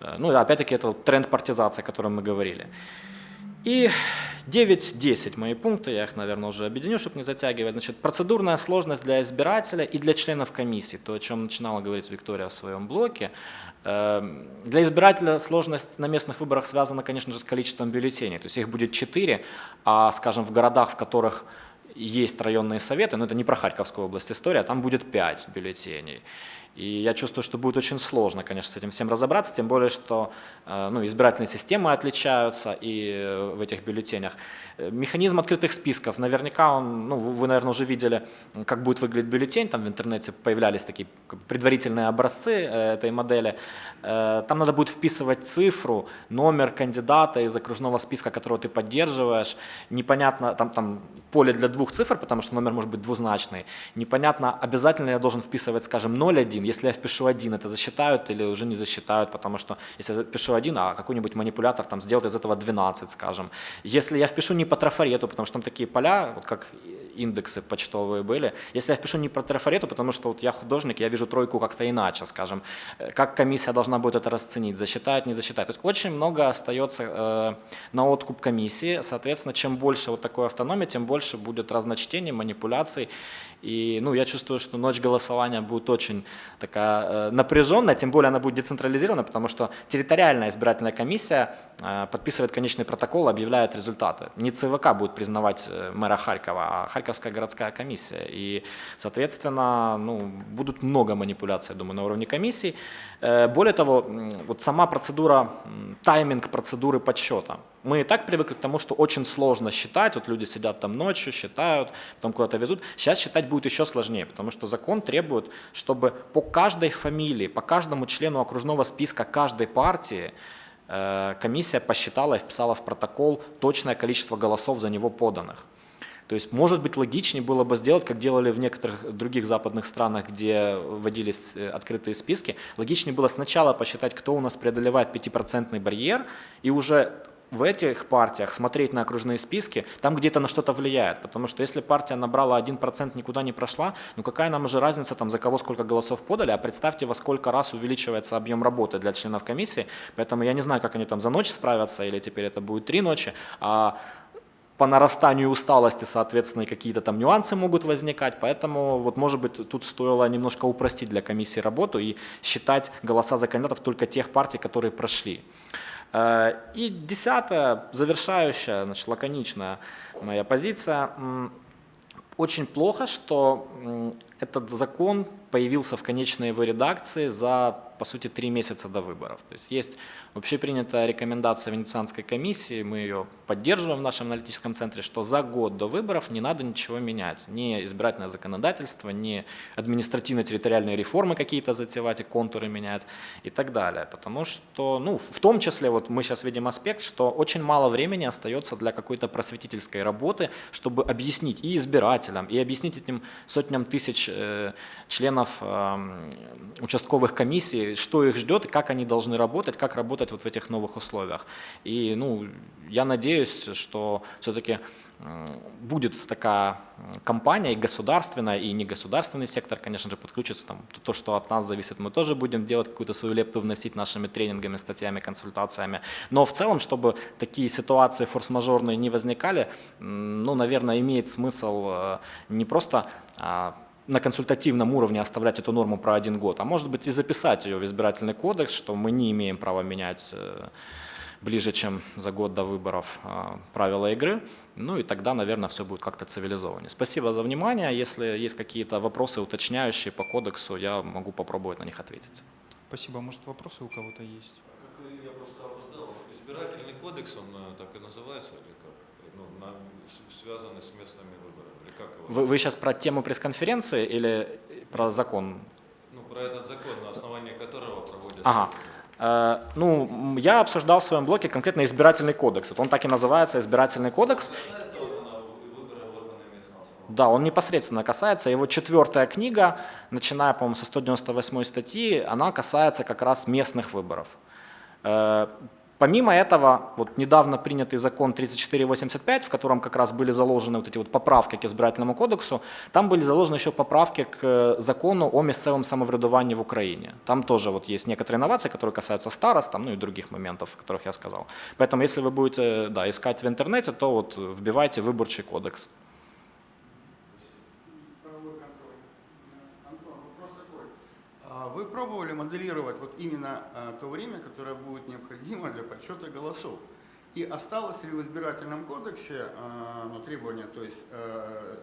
э, ну, и опять-таки, это вот тренд партизации, о котором мы говорили. И 9-10 мои пункты, я их, наверное, уже объединю, чтобы не затягивать. Значит, процедурная сложность для избирателя и для членов комиссии, то, о чем начинала говорить Виктория в своем блоке. Эм, Для избирателя сложность на местных выборах связана, конечно же, с количеством бюллетеней. То есть их будет 4, а, скажем, в городах, в которых есть районные советы, но это не про Харьковскую область история, там будет 5 бюллетеней. И я чувствую, что будет очень сложно, конечно, с этим всем разобраться, тем более, что э, ну, избирательные системы отличаются и э, в этих бюллетенях. Э, Механизм открытых списков, наверняка он, ну, вы, наверное, уже видели, как будет выглядеть бюллетень, там в интернете появлялись такие предварительные образцы этой модели. Там надо будет вписывать цифру, номер кандидата из окружного списка, которого ты поддерживаешь. Непонятно, там, там поле для двух цифр, потому что номер может быть двузначный. Непонятно, обязательно я должен вписывать, скажем, 0,1. Если я впишу 1, это засчитают или уже не засчитают, потому что если я впишу 1, а какой-нибудь манипулятор там сделает из этого 12, скажем. Если я впишу не по трафарету, потому что там такие поля, вот как индексы почтовые были. Если я впишу не по трафарету, потому что вот я художник, я вижу тройку как-то иначе, скажем. Э, Как комиссия должна будет это расценить, засчитает, не засчитает. То есть очень много остается э, на откуп комиссии. Соответственно, чем больше вот такой автономии, тем больше будет разночтений, манипуляций. И ну, я чувствую, что ночь голосования будет очень такая э, напряженная, тем более она будет децентрализирована, потому что территориальная избирательная комиссия подписывает конечный протокол, объявляет результаты. Не ЦВК будет признавать мэра Харькова, а Харьковская городская комиссия. И, соответственно, ну, будут много манипуляций, я думаю, на уровне комиссий. Э, Более того, вот сама процедура, тайминг процедуры подсчета. Мы и так привыкли к тому, что очень сложно считать, вот люди сидят там ночью, считают, потом куда-то везут. Сейчас считать будет еще сложнее, потому что закон требует, чтобы по каждой фамилии, по каждому члену окружного списка каждой партии э, комиссия посчитала и вписала в протокол точное количество голосов за него поданных. То есть, может быть, логичнее было бы сделать, как делали в некоторых других западных странах, где вводились э, открытые списки, логичнее было сначала посчитать, кто у нас преодолевает 5% барьер, и уже в этих партиях смотреть на окружные списки, там где-то на что-то влияет. Потому что если партия набрала 1%, никуда не прошла, ну какая нам уже разница, там, за кого сколько голосов подали, а представьте, во сколько раз увеличивается объем работы для членов комиссии. Поэтому я не знаю, как они там за ночь справятся, или теперь это будет три ночи, а по нарастанию усталости, соответственно, и какие-то там нюансы могут возникать. Поэтому, вот, может быть, тут стоило немножко упростить для комиссии работу и считать голоса за кандидатов только тех партий, которые прошли. Э, И десятое, завершающая, значит, лаконичная моя позиция. Очень плохо, что этот закон появился в конечной его редакции за, по сути, три месяца до выборов. То есть есть общепринятая рекомендация Венецианской комиссии, мы ее поддерживаем в нашем аналитическом центре, что за год до выборов не надо ничего менять. Ни избирательное законодательство, ни административно-территориальные реформы какие-то затевать и контуры менять и так далее. Потому что, ну, в том числе, вот мы сейчас видим аспект, что очень мало времени остается для какой-то просветительской работы, чтобы объяснить и избирателям, и объяснить этим сотням тысяч членов э, участковых комиссий, что их ждет и как они должны работать, как работать вот в этих новых условиях. И ну, я надеюсь, что все-таки будет такая компания и государственная, и негосударственный сектор, конечно же, подключится. Там, то, что от нас зависит, мы тоже будем делать какую-то свою лепту, вносить нашими тренингами, статьями, консультациями. Но в целом, чтобы такие ситуации форс-мажорные не возникали, ну, наверное, имеет смысл э, не просто а, на консультативном уровне оставлять эту норму про один год, а может быть и записать ее в избирательный кодекс, что мы не имеем права менять э, ближе, чем за год до выборов а, правила игры. Ну и тогда, наверное, все будет как-то цивилизованнее. Спасибо за внимание. Если есть какие-то вопросы уточняющие по кодексу, я могу попробовать на них ответить. Спасибо. Может, вопросы у кого-то есть? Как я просто опоздал. Избирательный кодекс, он э, так и называется или как? Ну, на, связанный с местными выборами. Вы, вы сейчас про тему пресс-конференции или про закон? Ну, про этот закон, на основании которого проводятся Ага. Э, Ну, я обсуждал в своем блоге конкретно избирательный кодекс. Вот он так и называется, избирательный кодекс. Да, он непосредственно касается. Его четвертая книга, начиная, по-моему, со 198 статьи, она касается как раз местных выборов. Э, Помимо этого, вот недавно принятый закон 3485, в котором как раз были заложены вот эти вот поправки к избирательному кодексу, там были заложены еще поправки к э, закону о місцевом самоврядуванні в Украине. Там тоже вот есть некоторые инновации, которые касаются старост, там, ну и других моментов, о которых я сказал. Поэтому если вы будете да, искать в интернете, то вот вбивайте выборчий кодекс. правовой контроль. Антон, вопрос такой. А Вы пробовали моделировать вот именно а, то время, которое будет необходимо для подсчета голосов? И осталось ли в избирательном кодексе а, ну, требование, то есть э,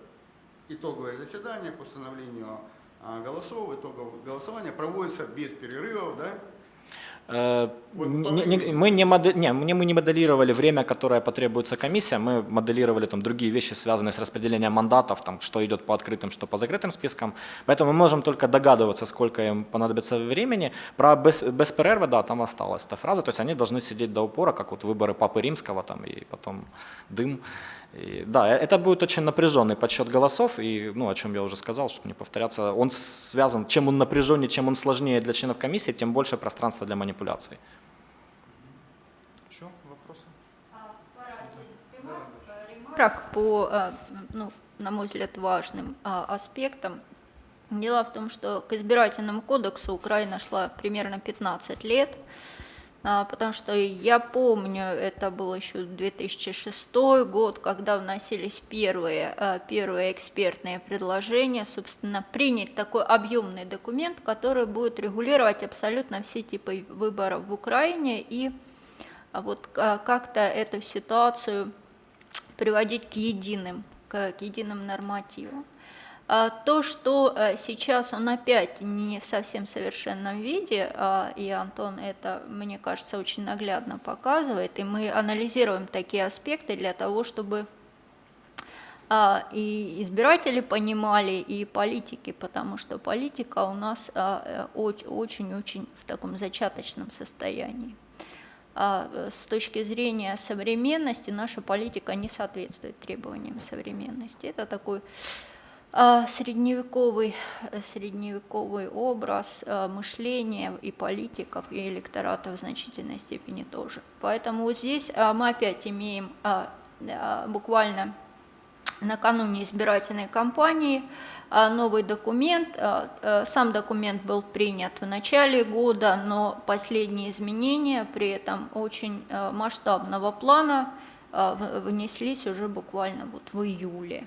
итоговое заседание по установлению голосов, итоговое голосование проводится без перерывов, да? Э, не-. Мы не, моде- не, мы не- моделировали время, которое потребуется комиссия, мы моделировали там другие вещи, связанные с распределением мандатов, там, что идет по открытым, что по закрытым спискам. Поэтому мы можем только догадываться, сколько им понадобится времени. Про без, без перервы, да, там осталась эта фраза, то есть они должны сидеть до упора, как вот выборы Папы Римского там, и потом дым. И, да, э- это будет очень напряженный подсчет голосов, и, ну, о чем я уже сказал, чтобы не повторяться, он связан, чем он напряженнее, чем он сложнее для членов комиссии, тем больше пространства для манипуляций. Еще вопросы? ремарок по, э, ну, на мой взгляд, важным а, аспектам. Дело в том, что к избирательному кодексу Украина шла примерно 15 лет, а, потому что я помню, это был еще 2006 год, когда вносились первые, а, первые экспертные предложения, собственно, принять такой объемный документ, который будет регулировать абсолютно все типы выборов в Украине и а вот а, как-то эту ситуацию приводить к единым, к единым нормативам. А То, что э, сейчас он опять не в совсем совершенном виде, а, и Антон это, мне кажется, очень наглядно показывает, и мы анализируем такие аспекты для того, чтобы а, и избиратели понимали, и политики, потому что политика у нас э, оч- очень-очень в таком зачаточном состоянии. Э, С точки зрения современности наша политика не соответствует требованиям современности. Это такой средневековый, э, средневековый образ а, мышления и политиков, и электората в значительной степени тоже. Поэтому вот здесь а, мы опять имеем а, а, буквально накануне избирательной кампании а, новый документ. А, а, Сам документ был принят в начале года, но последние изменения при этом очень а, масштабного плана а, внеслись уже буквально вот в июле.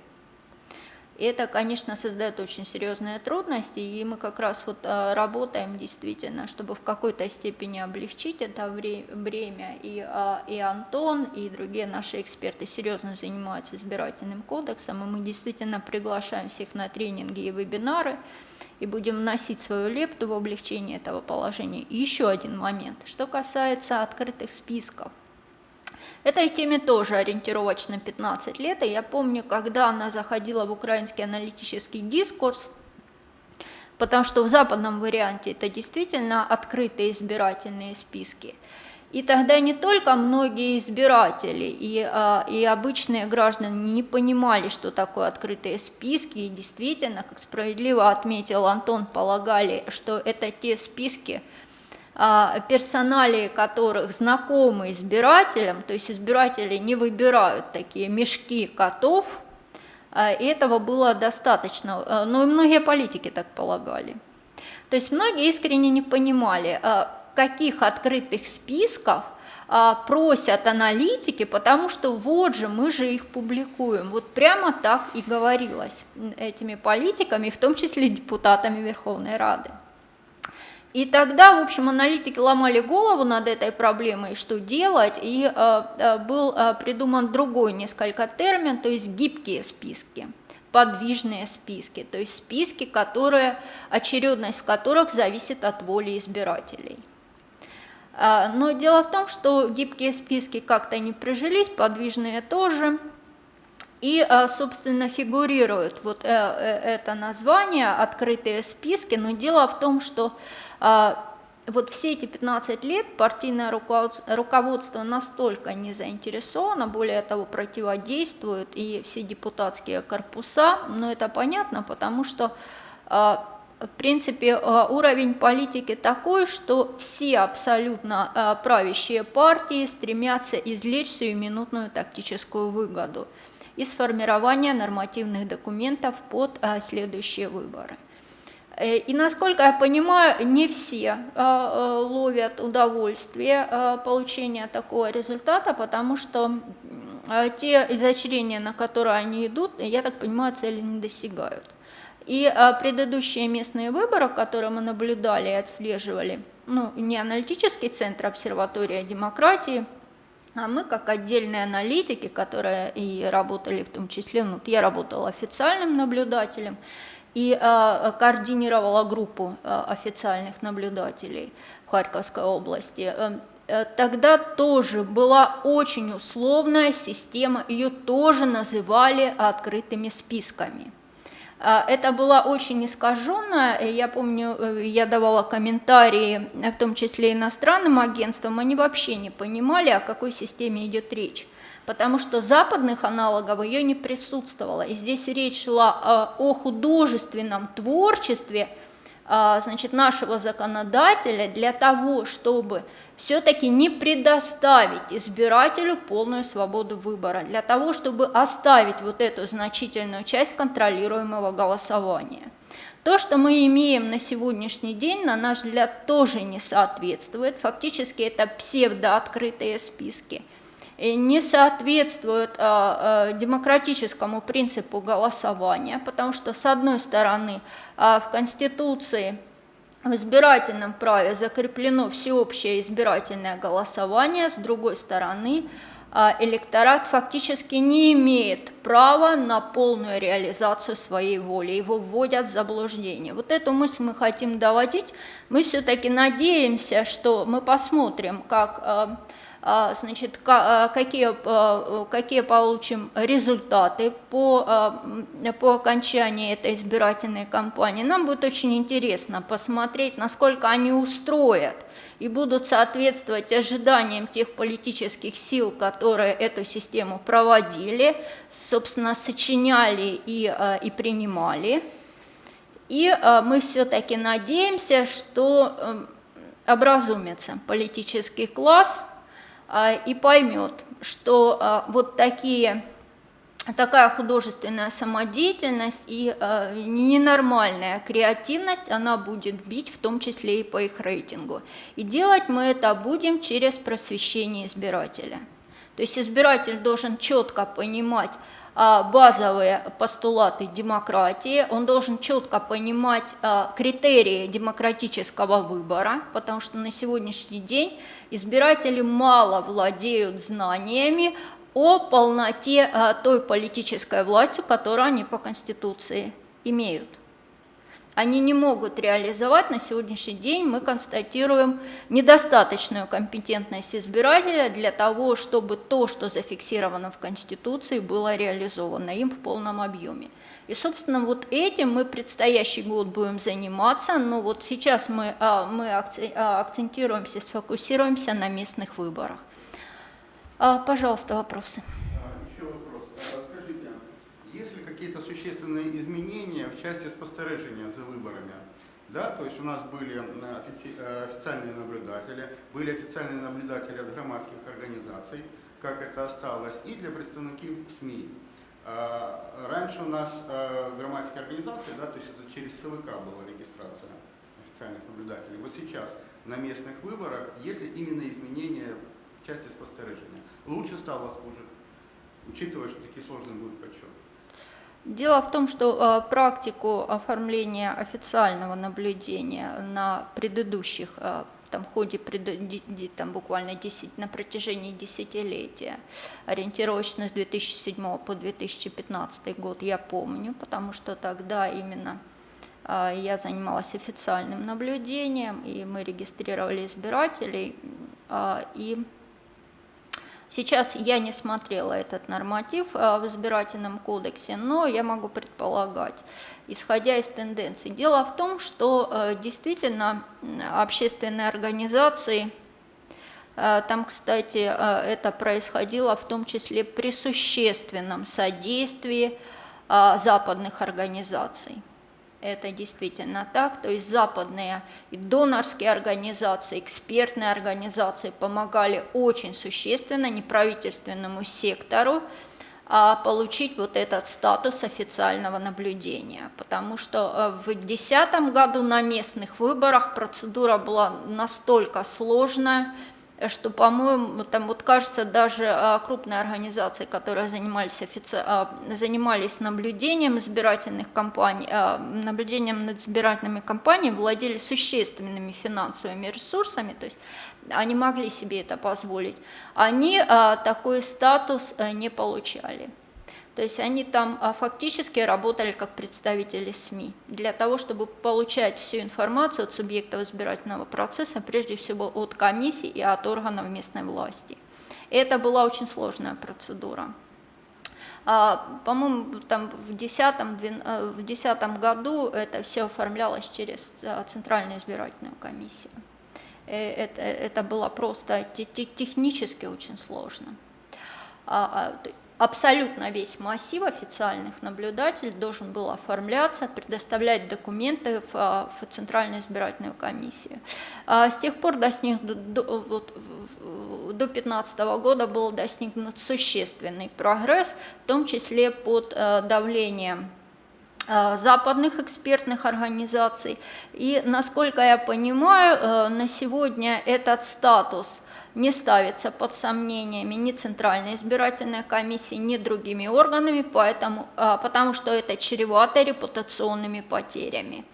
И это, конечно, создает очень серьезные трудности, и мы как раз вот а, работаем действительно, чтобы в какой-то степени облегчить это вре- бремя. И, а, и Антон, и другие наши эксперты серьезно занимаются избирательным кодексом, и мы действительно приглашаем всех на тренинги и вебинары, и будем вносить свою лепту в облегчение этого положения. И еще один момент, что касается открытых списков. Этой теме тоже ориентировочно 15 лет, и я помню, когда она заходила в украинский аналитический дискурс, потому что в западном варианте это действительно открытые избирательные списки. И тогда не только многие избиратели и, а, и обычные граждане не понимали, что такое открытые списки, и действительно, как справедливо отметил Антон, полагали, что это те списки, персоналии которых знакомы избирателям, то есть избиратели не выбирают такие мешки котов, а, этого было достаточно, А, но и многие политики так полагали. То есть многие искренне не понимали, а, каких открытых списков а, просят аналитики, потому что вот же мы же их публикуем. Вот прямо так и говорилось этими политиками, в том числе депутатами Верховной Рады. И тогда, в общем, аналитики ломали голову над этой проблемой, что делать, и э, э, был э, придуман другой несколько термин, то есть гибкие списки, подвижные списки, то есть списки, которые, очередность в которых зависит от воли избирателей. А, Но дело в том, что гибкие списки как-то не прижились, подвижные тоже, и, а, собственно, фигурирует вот э, э, это название «открытые списки», но дело в том, что вот все эти 15 лет партийное руководство настолько не заинтересовано, более того, противодействует и все депутатские корпуса, но это понятно, потому что в принципе, уровень политики такой, что все абсолютно правящие партии стремятся извлечь сиюминутную тактическую выгоду из формирования нормативных документов под следующие выборы. Э, и насколько я понимаю, не все э, э, ловят удовольствие получения такого результата, потому что те изощрения, на которые они идут, я так понимаю, цели не достигают. И предыдущие местные выборы, которые мы наблюдали и отслеживали, ну, не аналитический центр обсерватория демократии, а мы как отдельные аналитики, которые и работали в том числе, ну, я работала официальным наблюдателем, и э, координировала группу э, официальных наблюдателей в Харьковской области. Э, тогда тоже была очень условная система, ее тоже называли открытыми списками. Это была очень искаженная, я помню, я давала комментарии, в том числе иностранным агентствам, они вообще не понимали, о какой системе идет речь потому что западных аналогов ее не присутствовало. И здесь речь шла о художественном творчестве а, значит, нашего законодателя для того, чтобы все-таки не предоставить избирателю полную свободу выбора, для того, чтобы оставить вот эту значительную часть контролируемого голосования. То, что мы имеем на сегодняшний день, на наш взгляд, тоже не соответствует. Фактически это псевдооткрытые списки – не соответствует а, а, демократическому принципу голосования, потому что, с одной стороны, а, в Конституции в избирательном праве закреплено всеобщее избирательное голосование, с другой стороны, электорат фактически не имеет права на полную реализацию своей воли, его вводят в заблуждение. Вот эту мысль мы хотим доводить, мы все-таки надеемся, что мы посмотрим, как значит, а, какие, а, какие получим результаты по, по окончании этой избирательной кампании. Нам будет очень интересно посмотреть, насколько они устроят и будут соответствовать ожиданиям тех политических сил, которые эту систему проводили, собственно, сочиняли и, и принимали. И мы все-таки надеемся, что образумится политический класс, а, и поймет, что а, вот такие, такая художественная самодеятельность и а, ненормальная креативность, она будет бить в том числе и по их рейтингу. И делать мы это будем через просвещение избирателя. То есть избиратель должен четко понимать, базовые постулаты демократии, он должен четко понимать критерии демократического выбора, потому что на сегодняшний день избиратели мало владеют знаниями о полноте той политической власти, которую они по Конституции имеют они не могут реализовать. На сегодняшний день мы констатируем недостаточную компетентность избирателя для того, чтобы то, что зафиксировано в Конституции, было реализовано им в полном объеме. И, собственно, вот этим мы предстоящий год будем заниматься, но вот сейчас мы, а, мы а, акцентируемся, сфокусируемся на местных выборах. А, пожалуйста, вопросы. Еще вопрос какие-то существенные изменения в части спостережения за выборами. Да, то есть у нас были э, официальные наблюдатели, были официальные наблюдатели от громадских организаций, как это осталось, и для представников СМИ. А, раньше у нас э, громадские организации, да, то есть это через СВК была регистрация официальных наблюдателей. Вот сейчас на местных выборах, если именно изменения в части спостережения, лучше стало хуже, учитывая, что такие сложные будут подсчеты. Дело в том, что э, практику оформления официального наблюдения на предыдущих, э, там, в ходе там, буквально 10, на протяжении десятилетия, ориентировочно с 2007 по 2015 год, я помню, потому что тогда именно а, я занималась официальным наблюдением, и мы регистрировали избирателей. И сейчас я не смотрела этот норматив а, в избирательном кодексе, но я могу предполагать, исходя из тенденций. Дело в том, что э, действительно общественные организации Э, Там, кстати, это происходило в том числе при существенном содействии западных организаций. Это действительно так, то есть западные и донорские организации, экспертные организации помогали очень существенно неправительственному сектору а, получить вот этот статус официального наблюдения, потому что э, в 2010 году на местных выборах процедура была настолько сложная, что, по-моему, там вот кажется, даже а, крупные организации, которые занимались, офици... а, занимались наблюдением избирательных кампаний, а, наблюдением над избирательными кампаниями, владели существенными финансовыми ресурсами, то есть они могли себе это позволить, они такой статус а, не получали. То есть они там а, фактически работали как представители СМИ для того, чтобы получать всю информацию от субъектов избирательного процесса, прежде всего от комиссий и от органов местной власти. Это была очень сложная процедура. А, По-моему, там в 2010 году это все оформлялось через а, Центральную избирательную комиссию. Э, Это, это было просто те- те- технически очень сложно. Абсолютно весь массив официальных наблюдателей должен был оформляться, предоставлять документы в, а, в Центральную избирательную комиссию. А С тех пор до, до- вот до 2015 года был достигнут существенный прогресс, в том числе под э, давлением западных экспертных организаций. И, насколько я понимаю, э, на сегодня этот статус не ставится под сомнениями ни Центральной избирательной комиссии, ни другими органами, поэтому, э, потому что это чревато репутационными потерями.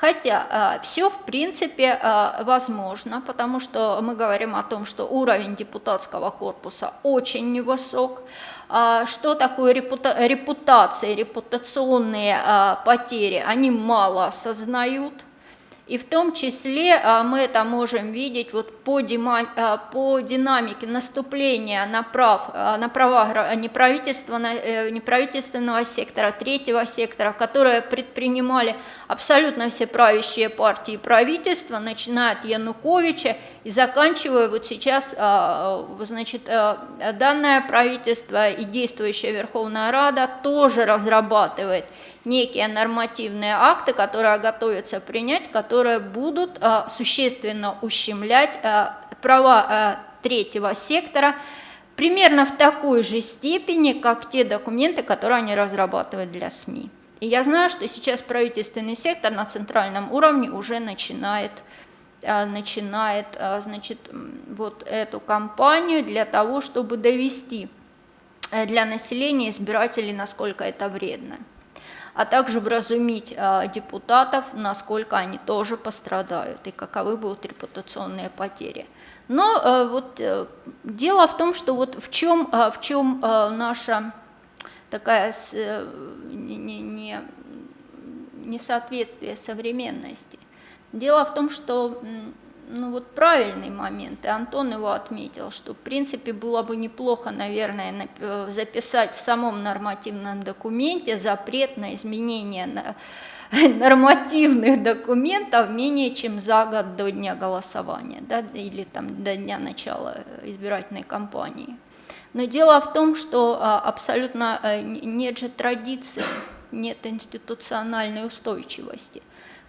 Хотя все в принципе э, возможно, потому что мы говорим о том, что уровень депутатского корпуса очень невысок. А Что такое репута- репутация, репутационные потери, они мало осознают. И в том числе а, мы это можем видеть вот по, дима- а, по динамике наступления на, прав, а, на права неправительственного, э, неправительственного сектора, третьего сектора, которые предпринимали абсолютно все правящие партии и правительства, начиная от Януковича и заканчивая вот сейчас, значит, данное правительство и действующая Верховная Рада тоже разрабатывает некие нормативные акты, которые готовятся принять, которые будут а, существенно ущемлять а, права а, третьего сектора примерно в такой же степени, как те документы, которые они разрабатывают для СМИ. И я знаю, что сейчас правительственный сектор на центральном уровне уже начинает начинает значит, вот эту кампанию для того, чтобы довести э, для населения избирателей, насколько это вредно а также вразумить э, депутатов, насколько они тоже пострадают и каковы будут репутационные потери. Но э, вот э, дело в том, что вот в чем, э, в чем наша такая э, не, не- не- несоответствие современности. Дело в том, что ну вот правильный момент, и Антон его отметил, что в принципе было бы неплохо, наверное, э, записать в самом нормативном документе запрет на изменение нормативных документов менее чем за год до дня голосования, да, или там до дня начала избирательной кампании. Но дело в том, что а, абсолютно э, нет же традиции, нет институциональной устойчивости.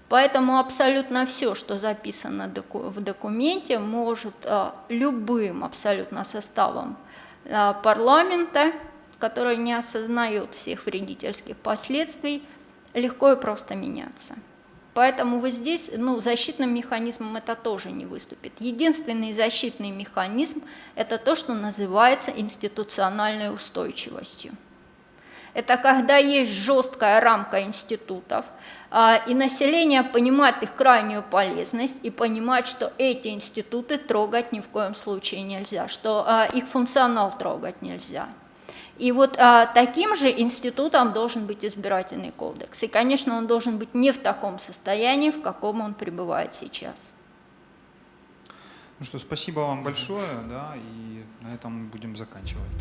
Поэтому абсолютно все, что записано в документе, может а, любым абсолютно составом а, парламента, который не осознает всех вредительских последствий, легко и просто меняться. Поэтому вот здесь ну, защитным механизмом это тоже не выступит. Единственный защитный механизм – это то, что называется институциональной устойчивостью. Это когда есть жесткая рамка институтов, и население понимает их крайнюю полезность и понимает, что эти институты трогать ни в коем случае нельзя, что а, их функционал трогать нельзя. И вот а, таким же институтом должен быть избирательный кодекс. И, конечно, он должен быть не в таком состоянии, в каком он пребывает сейчас. Ну что, спасибо вам большое, да, и на этом будем заканчивать.